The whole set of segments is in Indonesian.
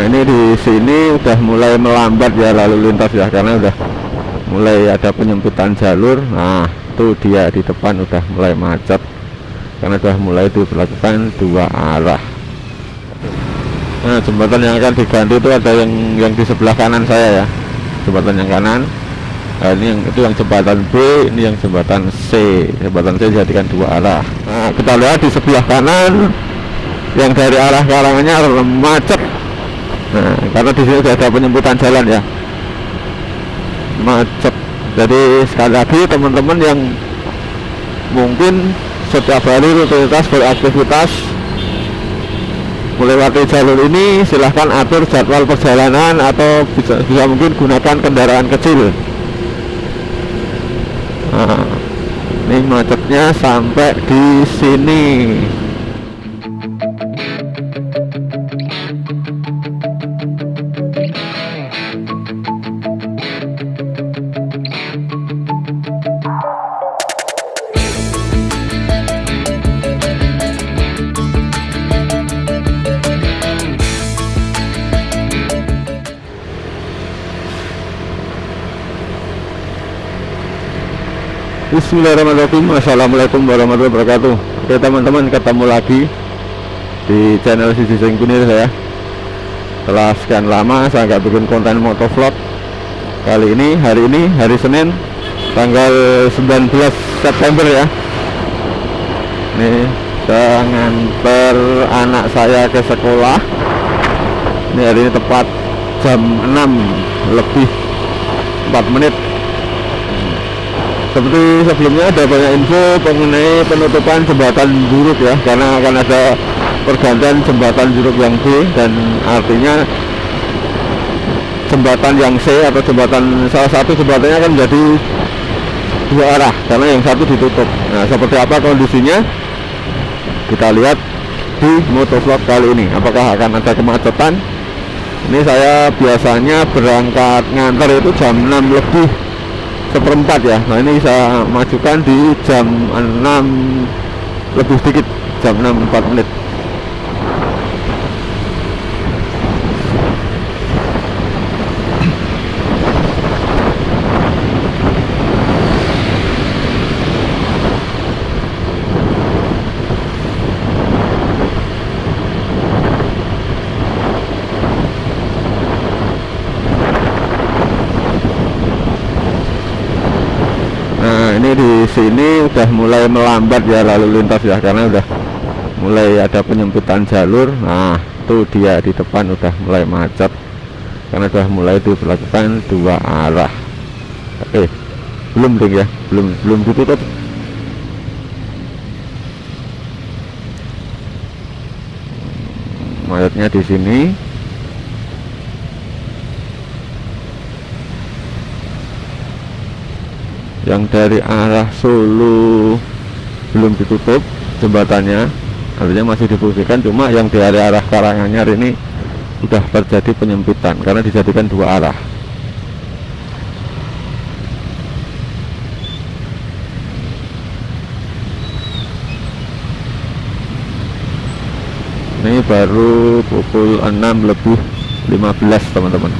Nah ini di sini udah mulai melambat ya lalu lintas ya karena udah mulai ada penyempitan jalur. Nah itu dia di depan udah mulai macet karena sudah mulai diberlakukan dua arah. Nah jembatan yang akan diganti itu ada yang yang di sebelah kanan saya ya jembatan yang kanan. Nah, ini yang itu yang jembatan B ini yang jembatan C. Jembatan C dijadikan dua arah. Nah kita lihat di sebelah kanan yang dari arah Karanganyar macet nah karena di sini sudah ada penyempitan jalan ya. Macet. Jadi sekali lagi teman-teman yang mungkin setiap hari rutinitas beraktivitas melewati jalur ini silahkan atur jadwal perjalanan atau bisa, bisa mungkin gunakan kendaraan kecil. Nah, ini macetnya sampai di sini Bismillahirrahmanirrahim. Assalamualaikum warahmatullahi wabarakatuh. Oke teman-teman ketemu lagi Di channel Sisi Singkunir saya. Setelah sekian lama saya nggak bikin konten motovlog. Kali ini, hari ini, hari Senin Tanggal 19 September ya. Ini saya nganter anak saya ke sekolah. Ini hari ini tepat jam 6 lebih 4 menit seperti sebelumnya ada banyak info mengenai penutupan jembatan Juruk ya karena akan ada pergantian jembatan Juruk yang B dan artinya jembatan yang C atau jembatan salah satu jembatannya akan menjadi dua arah karena yang satu ditutup. Nah seperti apa kondisinya? Kita lihat di motovlog kali ini apakah akan ada kemacetan? Ini saya biasanya berangkat ngantar itu jam 6 lebih seperempat ya. Nah ini saya majukan di jam 6 lebih sedikit jam 6 4 menit Nah ini di sini udah mulai melambat ya lalu lintas ya karena udah mulai ada penyempitan jalur. Nah itu dia di depan udah mulai macet karena sudah mulai diberlakukan dua arah. Oke belum ding ya? Belum belum ditutup. Mayatnya di sini yang dari arah Solo belum ditutup jembatannya artinya masih difungsikan cuma yang dari arah Karanganyar ini sudah terjadi penyempitan karena dijadikan dua arah. Ini baru pukul 6 lebih 15 teman-teman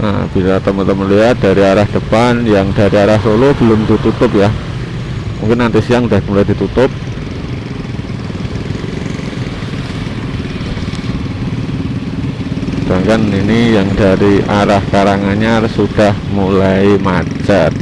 Nah, bila teman-teman lihat dari arah depan yang dari arah Solo belum ditutup ya. Mungkin nanti siang udah mulai ditutup. kan ini yang dari arah Karanganyar sudah mulai macet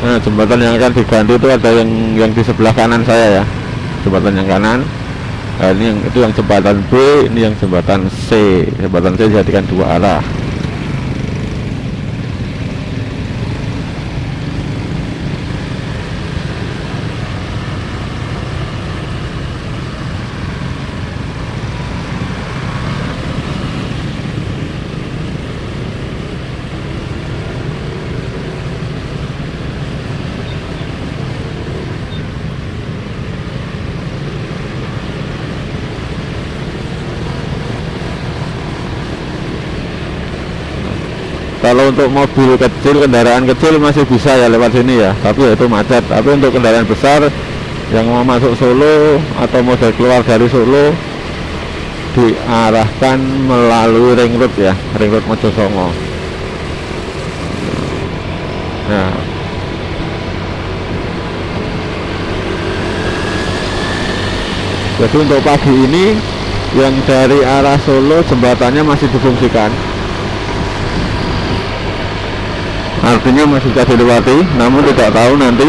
Nah, jembatan yang akan diganti itu ada yang yang di sebelah kanan saya ya. Jembatan yang kanan. Nah, ini yang itu yang jembatan B, ini yang jembatan C. Jembatan C dijadikan dua arah. Kalau untuk mobil kecil kendaraan kecil masih bisa ya lewat sini ya. Tapi ya itu macet. Tapi untuk kendaraan besar yang mau masuk Solo atau mau keluar dari Solo diarahkan melalui ring road ya. Ring road Mojosongo. Nah jadi untuk pagi ini yang dari arah Solo jembatannya masih difungsikan artinya masih bisa dilewati namun tidak tahu nanti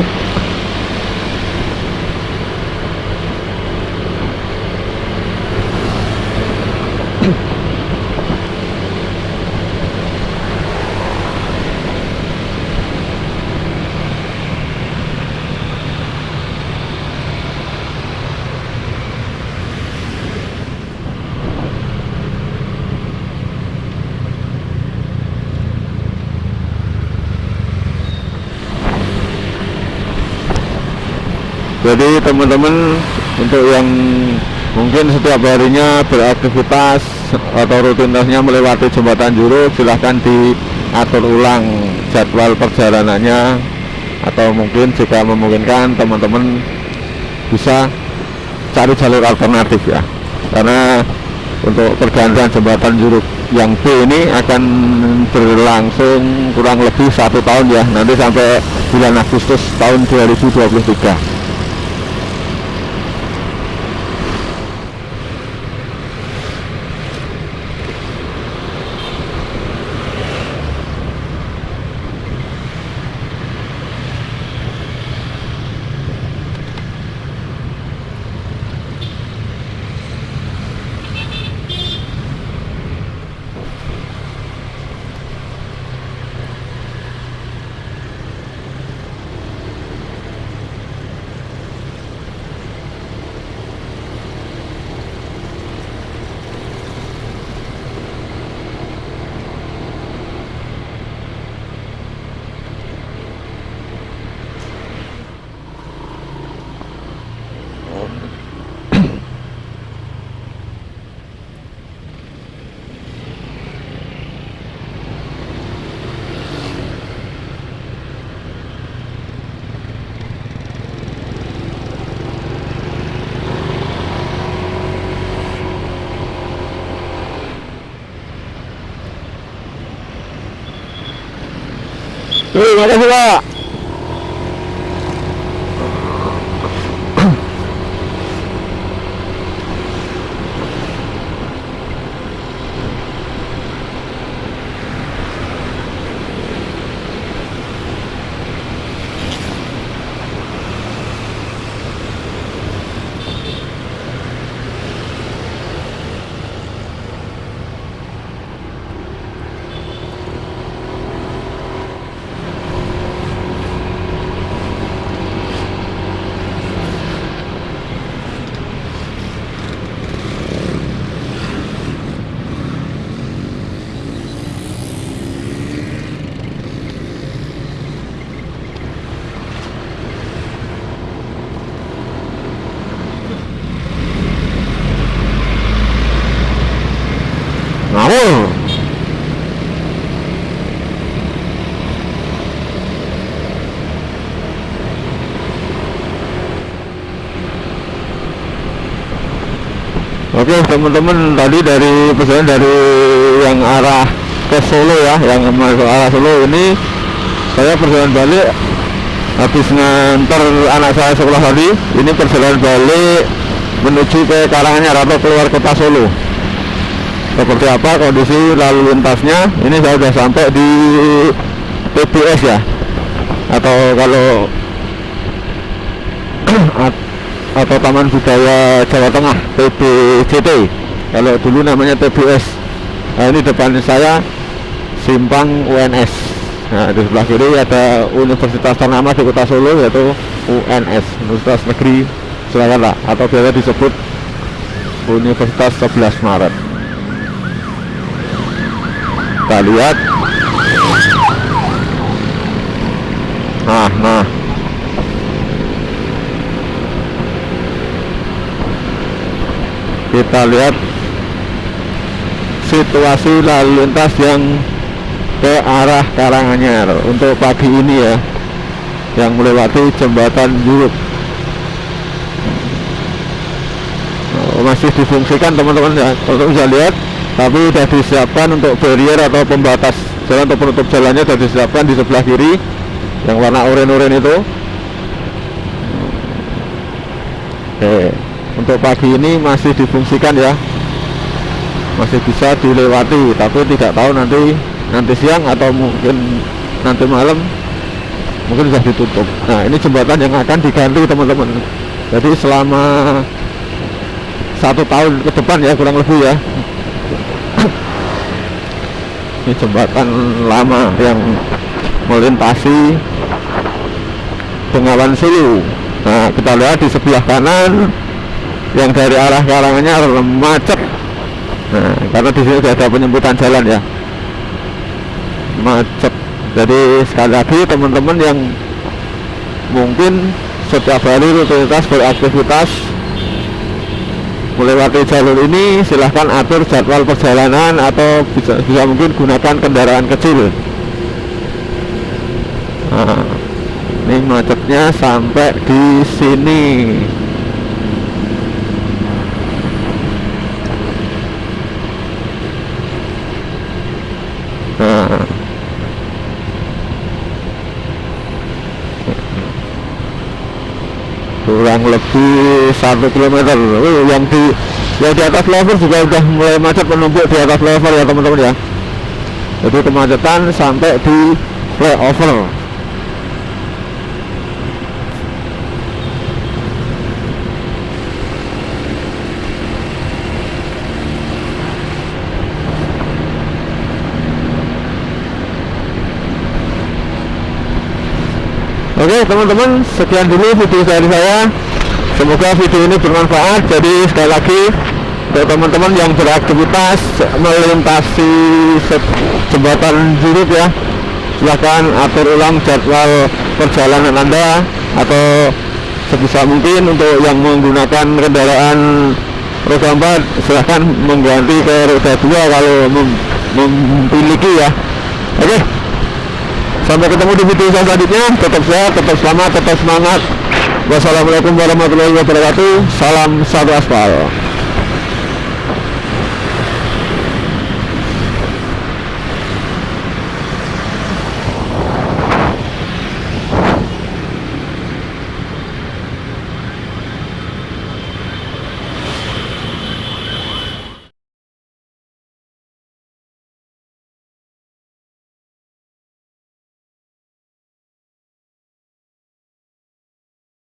jadi teman-teman untuk yang mungkin setiap harinya beraktivitas atau rutinitasnya melewati jembatan Juruk silahkan diatur ulang jadwal perjalanannya atau mungkin jika memungkinkan teman-teman bisa cari jalur alternatif ya. Karena untuk pergantian jembatan Juruk yang B ini akan berlangsung kurang lebih satu tahun ya nanti sampai bulan Agustus tahun 2023 Mira, que jugada. Oke teman-teman tadi dari pesan dari yang arah ke Solo ya yang masuk arah Solo ini saya perjalanan balik habis ngantar anak saya sekolah tadi ini perjalanan balik menuju ke Karanganyar atau keluar kota Solo. Seperti apa kondisi lalu lintasnya? Ini saya sudah sampai di PBS ya atau kalau atau Taman Budaya Jawa Tengah PBJT kalau dulu namanya TBS nah ini depan saya simpang UNS nah di sebelah kiri ada universitas ternama di kota Solo yaitu UNS Universitas Negeri Surakarta atau biasa disebut Universitas 11 Maret. Kita lihat. Nah nah kita lihat situasi lalu lintas yang ke arah Karanganyar untuk pagi ini ya yang melewati jembatan Juruk oh, masih difungsikan teman-teman ya. Untuk bisa lihat tapi sudah disiapkan untuk barrier atau pembatas jalan atau penutup jalannya sudah disiapkan di sebelah kiri yang warna oranye-oranye itu. Oke untuk pagi ini masih difungsikan ya. Masih bisa dilewati tapi tidak tahu nanti nanti siang atau mungkin nanti malam mungkin sudah ditutup. Nah ini jembatan yang akan diganti teman-teman. Jadi selama satu tahun ke depan ya kurang lebih ya. Ini jembatan lama yang melintasi Bengawan Sulu nah kita lihat di sebelah kanan yang dari arah Karanganyar macet. Nah karena di sini sudah ada penyembutan jalan ya. Macet. Jadi sekali lagi teman-teman yang mungkin setiap hari rutinitas beraktivitas melewati jalur ini silahkan atur jadwal perjalanan atau bisa, bisa mungkin gunakan kendaraan kecil. Nah, ini macetnya sampai di sini nah kurang lebih satu kilometer. Yang di yang di atas level juga sudah mulai macet menumpuk di atas level ya teman-teman ya. Jadi kemacetan sampai di flyover Oke teman-teman sekian dulu video dari saya. Semoga video ini bermanfaat. Jadi sekali lagi untuk teman-teman yang beraktivitas melintasi jembatan Juruk ya silahkan atur ulang jadwal perjalanan anda atau sebisa mungkin untuk yang menggunakan kendaraan roda 4 silahkan mengganti ke roda 2 kalau mem memiliki ya. Oke. okay. Sampai ketemu di video selanjutnya. Tetap sehat, tetap selamat, tetap semangat. Wassalamualaikum warahmatullahi wabarakatuh. Salam satu aspal.